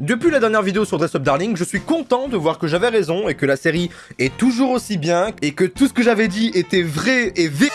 Depuis la dernière vidéo sur Dress Up Darling, je suis content de voir que j'avais raison et que la série est toujours aussi bien et que tout ce que j'avais dit était vrai et vé...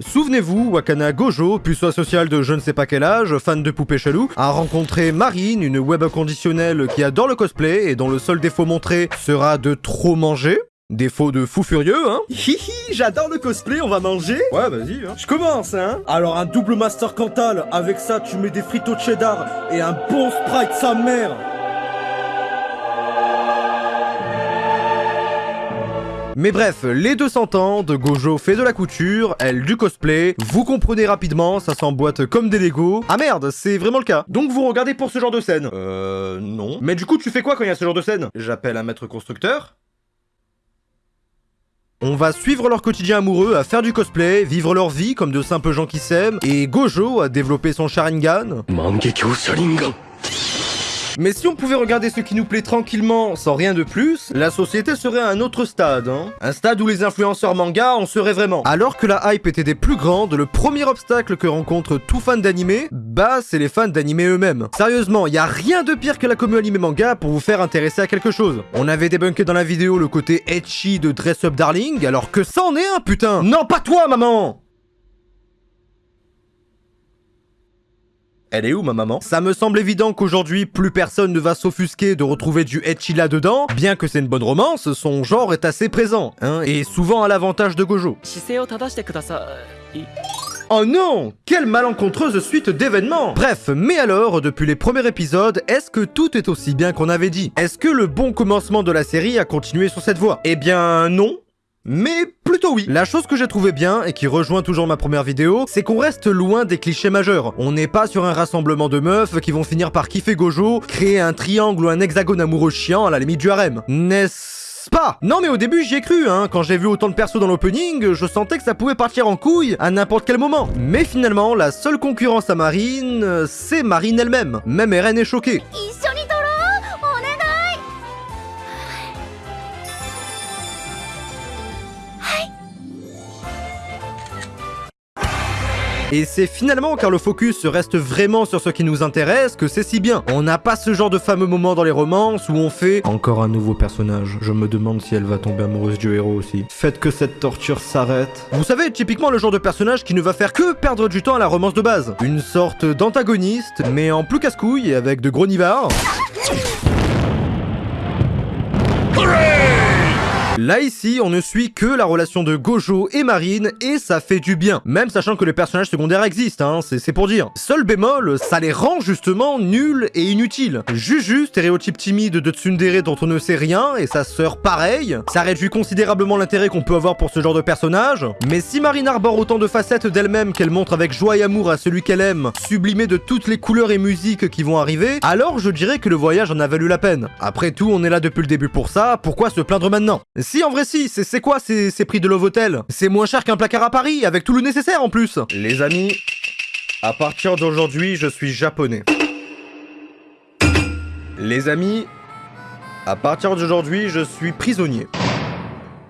Souvenez-vous, Wakana Gojo, puceau social de je ne sais pas quel âge, fan de poupées chelou, a rencontré Marine, une web conditionnelle qui adore le cosplay et dont le seul défaut montré sera de trop manger. Défaut de fou furieux, hein Hihi, j'adore le cosplay, on va manger Ouais, vas-y, hein. Je commence, hein Alors un double master Cantal, avec ça tu mets des frites au cheddar et un bon Sprite sa mère Mais bref, les deux s'entendent, Gojo fait de la couture, elle du cosplay, vous comprenez rapidement, ça s'emboîte comme des Lego. Ah merde, c'est vraiment le cas. Donc vous regardez pour ce genre de scène Euh... non. Mais du coup, tu fais quoi quand il y a ce genre de scène? J'appelle un maître constructeur on va suivre leur quotidien amoureux à faire du cosplay, vivre leur vie comme de simples gens qui s'aiment, et Gojo a développé son Sharingan. Mais si on pouvait regarder ce qui nous plaît tranquillement, sans rien de plus, la société serait à un autre stade, hein. Un stade où les influenceurs manga en seraient vraiment. Alors que la hype était des plus grandes, le premier obstacle que rencontre tout fan d'anime, bah c'est les fans d'anime eux-mêmes. Sérieusement, y a rien de pire que la commu anime manga pour vous faire intéresser à quelque chose. On avait débunké dans la vidéo le côté etchy de Dress Up Darling, alors que ça en est un putain Non pas toi maman Elle est où ma maman? Ça me semble évident qu'aujourd'hui, plus personne ne va s'offusquer de retrouver du etchi là-dedans, bien que c'est une bonne romance, son genre est assez présent, hein, et souvent à l'avantage de Gojo. Oh non! Quelle malencontreuse suite d'événements! Bref, mais alors, depuis les premiers épisodes, est-ce que tout est aussi bien qu'on avait dit? Est-ce que le bon commencement de la série a continué sur cette voie? Eh bien non, mais plutôt oui. La chose que j'ai trouvé bien, et qui rejoint toujours ma première vidéo, c'est qu'on reste loin des clichés majeurs. On n'est pas sur un rassemblement de meufs qui vont finir par kiffer Gojo, créer un triangle ou un hexagone amoureux chiant à la limite du harem. N'est-ce pas? Non mais au début j'y ai cru, hein. Quand j'ai vu autant de persos dans l'opening, je sentais que ça pouvait partir en couille à n'importe quel moment. Mais finalement, la seule concurrence à Marine, c'est Marine elle-même. Même Eren est choquée. Et c'est finalement car le focus reste vraiment sur ce qui nous intéresse que c'est si bien. On n'a pas ce genre de fameux moment dans les romances où on fait encore un nouveau personnage. Je me demande si elle va tomber amoureuse du héros aussi. Faites que cette torture s'arrête. Vous savez, typiquement le genre de personnage qui ne va faire que perdre du temps à la romance de base. Une sorte d'antagoniste, mais en plus casse-couille et avec de gros nivards. Là ici, on ne suit que la relation de Gojo et Marine, et ça fait du bien. Même sachant que les personnages secondaires existent, hein, c'est pour dire. Seul bémol, ça les rend justement nuls et inutiles. Juju, stéréotype timide de Tsundere dont on ne sait rien, et sa sœur pareil, ça réduit considérablement l'intérêt qu'on peut avoir pour ce genre de personnage. Mais si Marine arbore autant de facettes d'elle-même qu'elle montre avec joie et amour à celui qu'elle aime, sublimée de toutes les couleurs et musiques qui vont arriver, alors je dirais que le voyage en a valu la peine. Après tout, on est là depuis le début pour ça, pourquoi se plaindre maintenant? En vrai, si. C'est quoi ces, prix de Love Hotel? C'est moins cher qu'un placard à Paris, avec tout le nécessaire en plus. Les amis, à partir d'aujourd'hui, je suis japonais. Les amis, à partir d'aujourd'hui, je suis prisonnier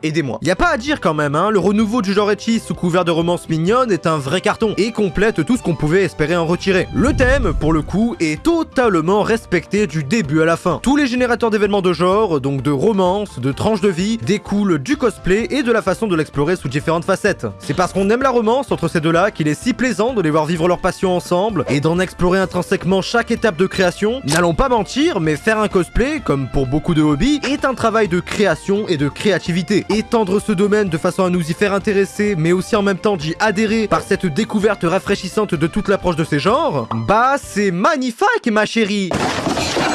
aidez-moi. Y a pas à dire quand même, hein, le renouveau du genre Etchi sous couvert de romance mignonne est un vrai carton et complète tout ce qu'on pouvait espérer en retirer. Le thème, pour le coup, est totalement respecté du début à la fin. Tous les générateurs d'événements de genre, donc de romance, de tranches de vie, découlent du cosplay et de la façon de l'explorer sous différentes facettes. C'est parce qu'on aime la romance entre ces deux-là qu'il est si plaisant de les voir vivre leur passion ensemble et d'en explorer intrinsèquement chaque étape de création. N'allons pas mentir, mais faire un cosplay, comme pour beaucoup de hobbies, est un travail de création et de créativité étendre ce domaine de façon à nous y faire intéresser, mais aussi en même temps d'y adhérer par cette découverte rafraîchissante de toute l'approche de ces genres, bah c'est magnifique ma chérie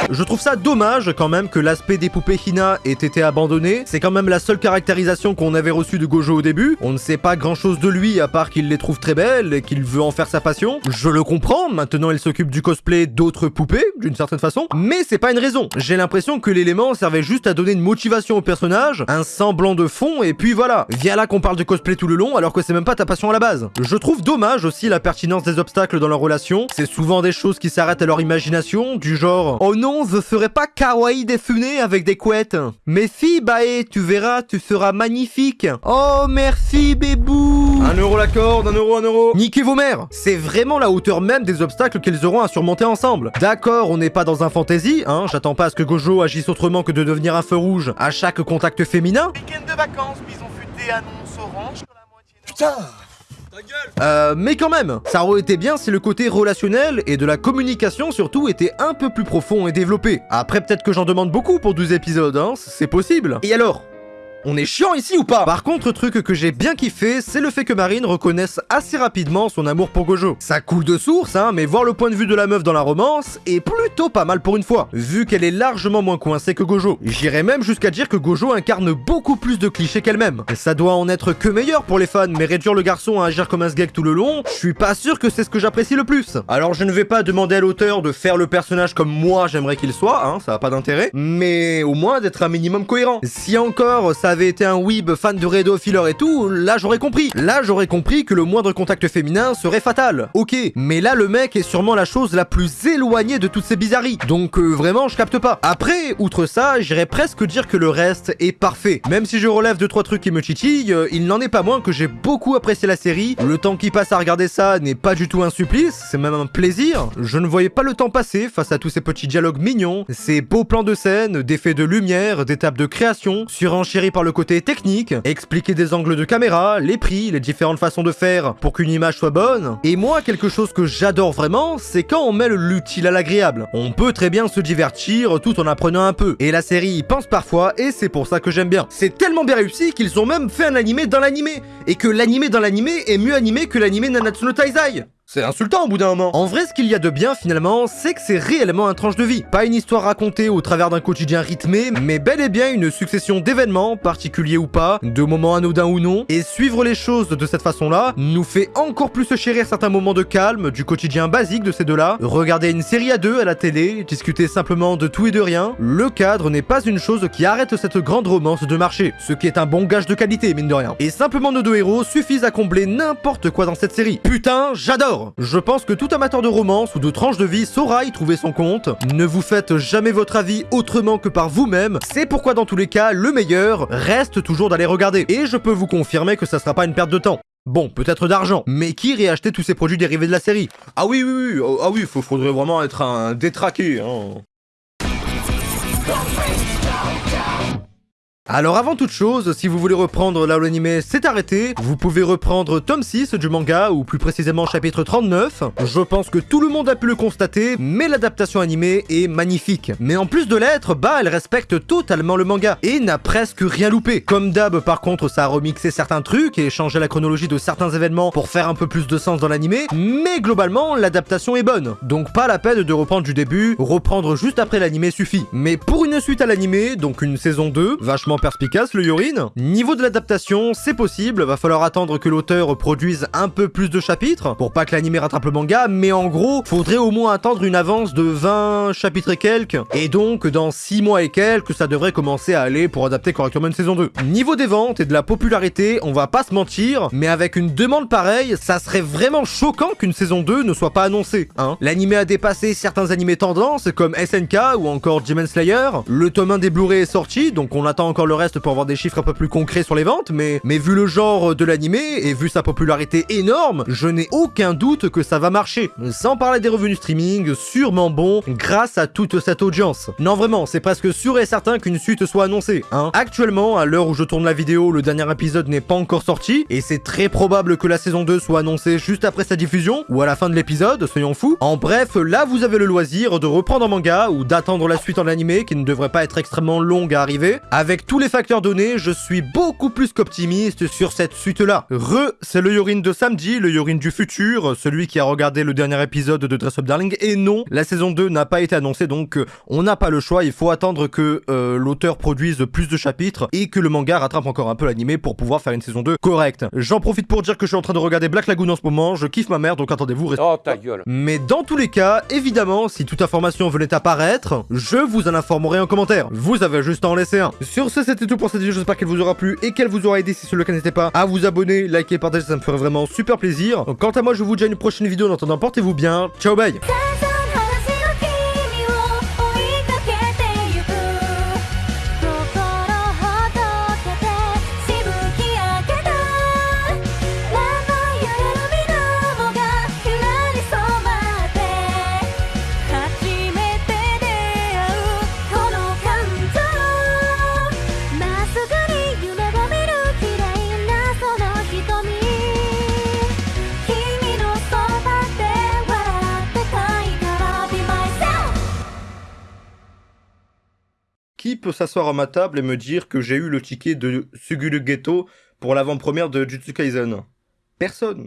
je trouve ça dommage quand même que l'aspect des poupées Hina ait été abandonné. C'est quand même la seule caractérisation qu'on avait reçue de Gojo au début. On ne sait pas grand chose de lui à part qu'il les trouve très belles et qu'il veut en faire sa passion. Je le comprends, maintenant il s'occupe du cosplay d'autres poupées, d'une certaine façon. Mais c'est pas une raison. J'ai l'impression que l'élément servait juste à donner une motivation au personnage, un semblant de fond et puis voilà. Viens là qu'on parle de cosplay tout le long alors que c'est même pas ta passion à la base. Je trouve dommage aussi la pertinence des obstacles dans leur relation. C'est souvent des choses qui s'arrêtent à leur imagination, du genre « Oh non non, je serai pas kawaii Desune avec des couettes. Mais si, Bae, tu verras, tu seras magnifique. Oh, merci, bébou. Un euro la corde, un euro, un euro. Niquez vos mères C'est vraiment la hauteur même des obstacles qu'ils auront à surmonter ensemble. D'accord, on n'est pas dans un fantasy, hein, j'attends pas à ce que Gojo agisse autrement que de devenir un feu rouge à chaque contact féminin. Week-end de vacances, bison futé, annonce orange sur la moitié nord. Putain Euh, mais quand même, ça aurait été bien si le côté relationnel et de la communication surtout était un peu plus profond et développé. Après, peut-être que j'en demande beaucoup pour 12 épisodes, hein, c'est possible. Et alors? On est chiant ici ou pas? Par contre, truc que j'ai bien kiffé, c'est le fait que Marine reconnaisse assez rapidement son amour pour Gojo. Ça coule de source, hein, mais voir le point de vue de la meuf dans la romance est plutôt pas mal pour une fois, vu qu'elle est largement moins coincée que Gojo. J'irais même jusqu'à dire que Gojo incarne beaucoup plus de clichés qu'elle-même. Ça doit en être que meilleur pour les fans, mais réduire le garçon à agir comme un sgeg tout le long, je suis pas sûr que c'est ce que j'apprécie le plus. Alors je ne vais pas demander à l'auteur de faire le personnage comme moi j'aimerais qu'il soit, hein, ça a pas d'intérêt, mais au moins d'être un minimum cohérent. Si encore ça avait été un weeb fan de Redo Filler et tout, là j'aurais compris. Là j'aurais compris que le moindre contact féminin serait fatal. Ok, mais là le mec est sûrement la chose la plus éloignée de toutes ces bizarreries. Donc euh, vraiment je capte pas. Après, outre ça, j'irais presque dire que le reste est parfait. Même si je relève 2 trois trucs qui me titillent, euh, il n'en est pas moins que j'ai beaucoup apprécié la série. Le temps qui passe à regarder ça n'est pas du tout un supplice, c'est même un plaisir. Je ne voyais pas le temps passer face à tous ces petits dialogues mignons, ces beaux plans de scène, d'effets de lumière, d'étapes de création, surenchéris par le côté technique, expliquer des angles de caméra, les prix, les différentes façons de faire pour qu'une image soit bonne. Et moi, quelque chose que j'adore vraiment, c'est quand on mêle l'utile à l'agréable. On peut très bien se divertir tout en apprenant un peu. Et la série y pense parfois, et c'est pour ça que j'aime bien. C'est tellement bien réussi qu'ils ont même fait un animé dans l'animé. Et que l'animé dans l'animé est mieux animé que l'animé Nanatsu no Taizai. C'est insultant au bout d'un moment. En vrai, ce qu'il y a de bien finalement, c'est que c'est réellement un tranche de vie. Pas une histoire racontée au travers d'un quotidien rythmé, mais bel et bien une succession d'événements, particuliers ou pas, de moments anodins ou non. Et suivre les choses de cette façon-là nous fait encore plus se chérir certains moments de calme, du quotidien basique de ces deux-là. Regarder une série à deux à la télé, discuter simplement de tout et de rien. Le cadre n'est pas une chose qui arrête cette grande romance de marché, ce qui est un bon gage de qualité, mine de rien. Et simplement nos deux héros suffisent à combler n'importe quoi dans cette série. Putain, j'adore je pense que tout amateur de romance ou de tranche de vie saura y trouver son compte. Ne vous faites jamais votre avis autrement que par vous-même. C'est pourquoi dans tous les cas, le meilleur reste toujours d'aller regarder. Et je peux vous confirmer que ça sera pas une perte de temps. Bon, peut-être d'argent, mais qui irait acheter tous ces produits dérivés de la série? Ah oui, oui, oui, oh, ah oui, faudrait vraiment être un détraqué, hein. Alors avant toute chose, si vous voulez reprendre là où l'anime s'est arrêté, vous pouvez reprendre tome 6 du manga, ou plus précisément chapitre 39. Je pense que tout le monde a pu le constater, mais l'adaptation animée est magnifique. Mais en plus de l'être, bah elle respecte totalement le manga, et n'a presque rien loupé. Comme d'hab par contre, ça a remixé certains trucs et changé la chronologie de certains événements pour faire un peu plus de sens dans l'anime, mais globalement l'adaptation est bonne. Donc pas la peine de reprendre du début, reprendre juste après l'anime suffit. Mais pour une suite à l'anime, donc une saison 2, vachement perspicace le Yorin. Niveau de l'adaptation, c'est possible, va falloir attendre que l'auteur produise un peu plus de chapitres pour pas que l'anime rattrape le manga, mais en gros, faudrait au moins attendre une avance de 20 chapitres et quelques, et donc dans 6 mois et quelques, ça devrait commencer à aller pour adapter correctement une saison 2. Niveau des ventes et de la popularité, on va pas se mentir, mais avec une demande pareille, ça serait vraiment choquant qu'une saison 2 ne soit pas annoncée, hein. L'anime a dépassé certains animés tendances comme SNK ou encore Demon Slayer, le tome 1 des Blu-ray est sorti, donc on attend encore le reste pour avoir des chiffres un peu plus concrets sur les ventes, mais, mais vu le genre de l'anime et vu sa popularité énorme, je n'ai aucun doute que ça va marcher. Sans parler des revenus streaming, sûrement bon grâce à toute cette audience. Non vraiment, c'est presque sûr et certain qu'une suite soit annoncée, hein. Actuellement, à l'heure où je tourne la vidéo, le dernier épisode n'est pas encore sorti, et c'est très probable que la saison 2 soit annoncée juste après sa diffusion, ou à la fin de l'épisode, soyons fous. En bref, là vous avez le loisir de reprendre en manga, ou d'attendre la suite en animé, qui ne devrait pas être extrêmement longue à arriver. Avec tous les facteurs donnés, je suis beaucoup plus qu'optimiste sur cette suite-là. Re, c'est le Yorin de samedi, le Yorin du futur, celui qui a regardé le dernier épisode de Dress Up Darling, et non, la saison 2 n'a pas été annoncée, donc euh, on n'a pas le choix, il faut attendre que euh, l'auteur produise plus de chapitres, et que le manga rattrape encore un peu l'animé pour pouvoir faire une saison 2 correcte. J'en profite pour dire que je suis en train de regarder Black Lagoon en ce moment, je kiffe ma mère, donc attendez-vous, restez... Oh ta gueule. Mais dans tous les cas, évidemment, si toute information venait apparaître, je vous en informerai en commentaire. Vous avez juste à en laisser un. Sur ce, c'était tout pour cette vidéo, j'espère qu'elle vous aura plu et qu'elle vous aura aidé. Si c'est le cas, n'hésitez pas à vous abonner, liker, partager, ça me ferait vraiment super plaisir. Quant à moi, je vous dis à une prochaine vidéo. En attendant, portez-vous bien. Ciao, bye「peut s'asseoir à ma table et me dire que j'ai eu le ticket de Sugulu Ghetto pour l'avant-première de Jutsu Kaisen Personne.